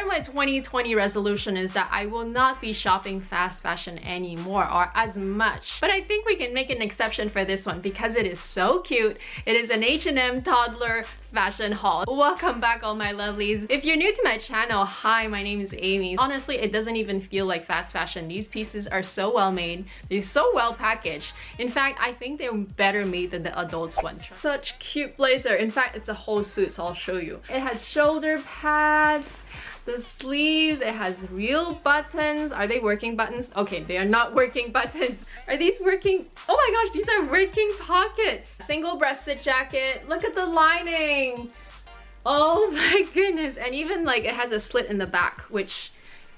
of my 2020 resolution is that I will not be shopping fast fashion anymore or as much. But I think we can make an exception for this one because it is so cute. It is an H&M toddler fashion haul. Welcome back all my lovelies. If you're new to my channel, hi, my name is Amy. Honestly, it doesn't even feel like fast fashion. These pieces are so well made. They're so well packaged. In fact, I think they're better made than the adults one. Such cute blazer. In fact, it's a whole suit, so I'll show you. It has shoulder pads, the sleeves, it has real buttons. Are they working buttons? Okay, they are not working buttons. Are these working? Oh my gosh, these are working pockets. Single breasted jacket. Look at the lining. Oh my goodness. And even like it has a slit in the back, which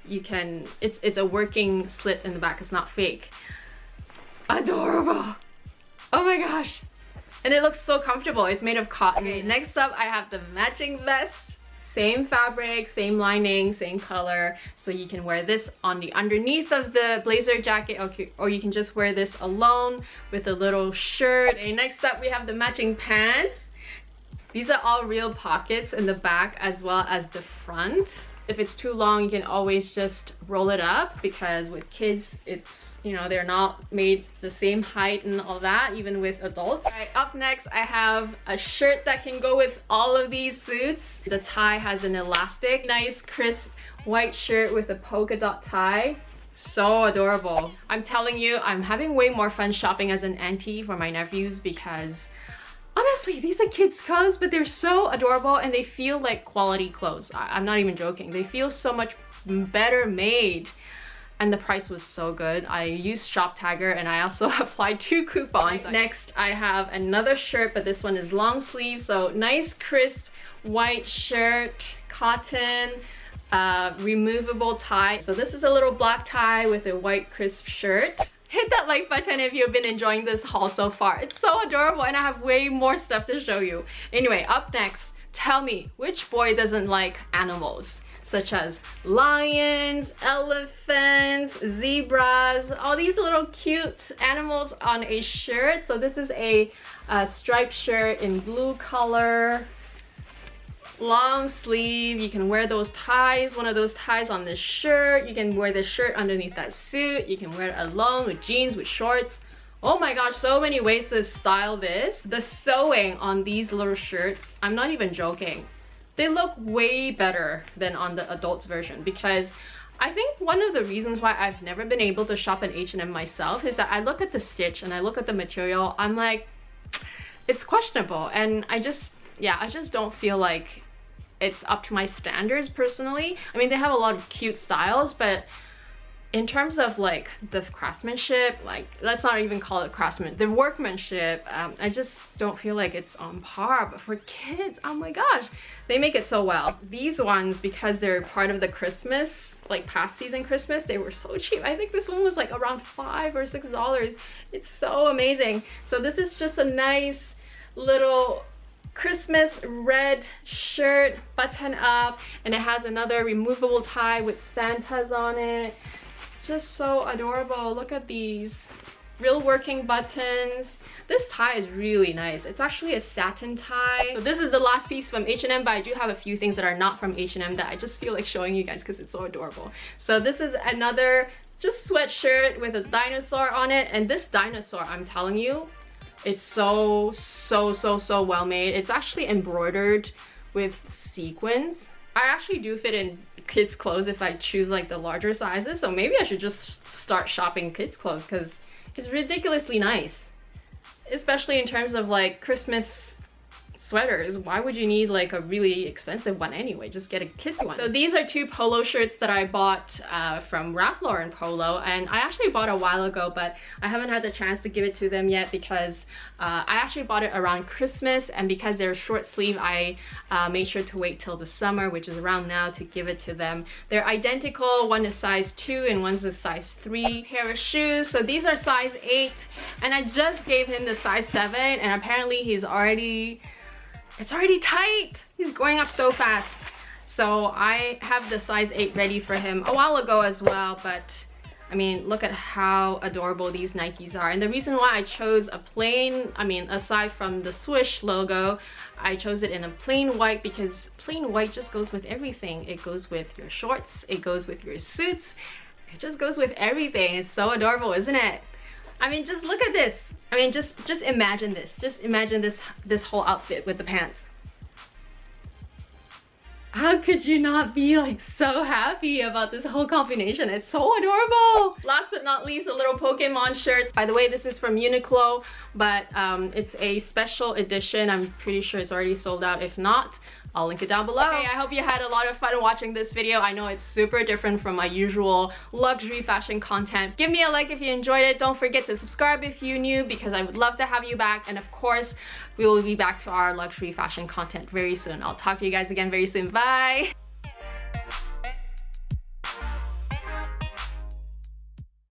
you can, it's, it's a working slit in the back. It's not fake. Adorable. Oh my gosh. And it looks so comfortable. It's made of cotton. Okay, next up, I have the matching vest same fabric, same lining, same color. So you can wear this on the underneath of the blazer jacket okay, or you can just wear this alone with a little shirt. Okay, next up we have the matching pants. These are all real pockets in the back as well as the front if it's too long you can always just roll it up because with kids it's you know they're not made the same height and all that even with adults. All right up next i have a shirt that can go with all of these suits. The tie has an elastic nice crisp white shirt with a polka dot tie. So adorable. I'm telling you i'm having way more fun shopping as an auntie for my nephews because honestly these are kids clothes but they're so adorable and they feel like quality clothes. I am not even joking. They feel so much better made. And the price was so good. I used Shoptagr and I also applied two coupons. Next I have another shirt but this one is long sleeve. So nice crisp white shirt cotton uh, removable tie. So this is a little black tie with a white crisp shirt hit that like button if you've been enjoying this haul so far. It's so adorable and I have way more stuff to show you. Anyway, up next, tell me which boy doesn't like animals? such as lions, elephants, zebras, all these little cute animals on a shirt. So this is a, a striped shirt in blue color long sleeve. You can wear those ties one of those ties on this shirt. You can wear this shirt underneath that suit. You can wear it alone with jeans with shorts. Oh my gosh so many ways to style this. The sewing on these little shirts i'm not even joking. They look way better than on the adults version because I think one of the reasons why I've never been able to shop at H&M myself is that I look at the stitch and I look at the material, I'm like, it's questionable. And I just, yeah, I just don't feel like it's up to my standards personally. I mean, they have a lot of cute styles, but in terms of like the craftsmanship, like let's not even call it craftsman, the workmanship, um, I just don't feel like it's on par. But for kids, oh my gosh, they make it so well. These ones, because they're part of the Christmas, like past season Christmas, they were so cheap. I think this one was like around five or six dollars. It's so amazing. So this is just a nice little Christmas red shirt button up and it has another removable tie with Santas on it. Just so adorable. Look at these real working buttons. This tie is really nice. It's actually a satin tie. So this is the last piece from H&M, but I do have a few things that are not from H&M that I just feel like showing you guys because it's so adorable. So this is another just sweatshirt with a dinosaur on it. And this dinosaur, I'm telling you, it's so, so, so, so well made. It's actually embroidered with sequins. I actually do fit in kids clothes if I choose like the larger sizes. So maybe I should just start shopping kids clothes because it's ridiculously nice. Especially in terms of like Christmas sweaters. Why would you need like a really expensive one anyway? Just get a kid's one. So these are two polo shirts that i bought uh, from ralph lauren polo and i actually bought a while ago but i haven't had the chance to give it to them yet because uh, i actually bought it around christmas and because they're short sleeve i uh, made sure to wait till the summer which is around now to give it to them. They're identical. One is size 2 and one's a size 3 pair of shoes. So these are size 8 and i just gave him the size 7 and apparently he's already it's already tight. He's going up so fast. So I have the size 8 ready for him a while ago as well, but I mean, look at how adorable these Nikes are. And the reason why I chose a plain, I mean, aside from the Swish logo, I chose it in a plain white because plain white just goes with everything. It goes with your shorts, it goes with your suits, it just goes with everything. It's so adorable, isn't it? I mean, just look at this. I mean, just just imagine this. Just imagine this this whole outfit with the pants. How could you not be like so happy about this whole combination? It's so adorable. Last but not least, a little Pokemon shirts. By the way, this is from Uniqlo, but um, it's a special edition. I'm pretty sure it's already sold out. If not, I'll link it down below. Okay, I hope you had a lot of fun watching this video. I know it's super different from my usual luxury fashion content. Give me a like if you enjoyed it. Don't forget to subscribe if you're new because I would love to have you back. And of course, we will be back to our luxury fashion content very soon. I'll talk to you guys again very soon. Bye!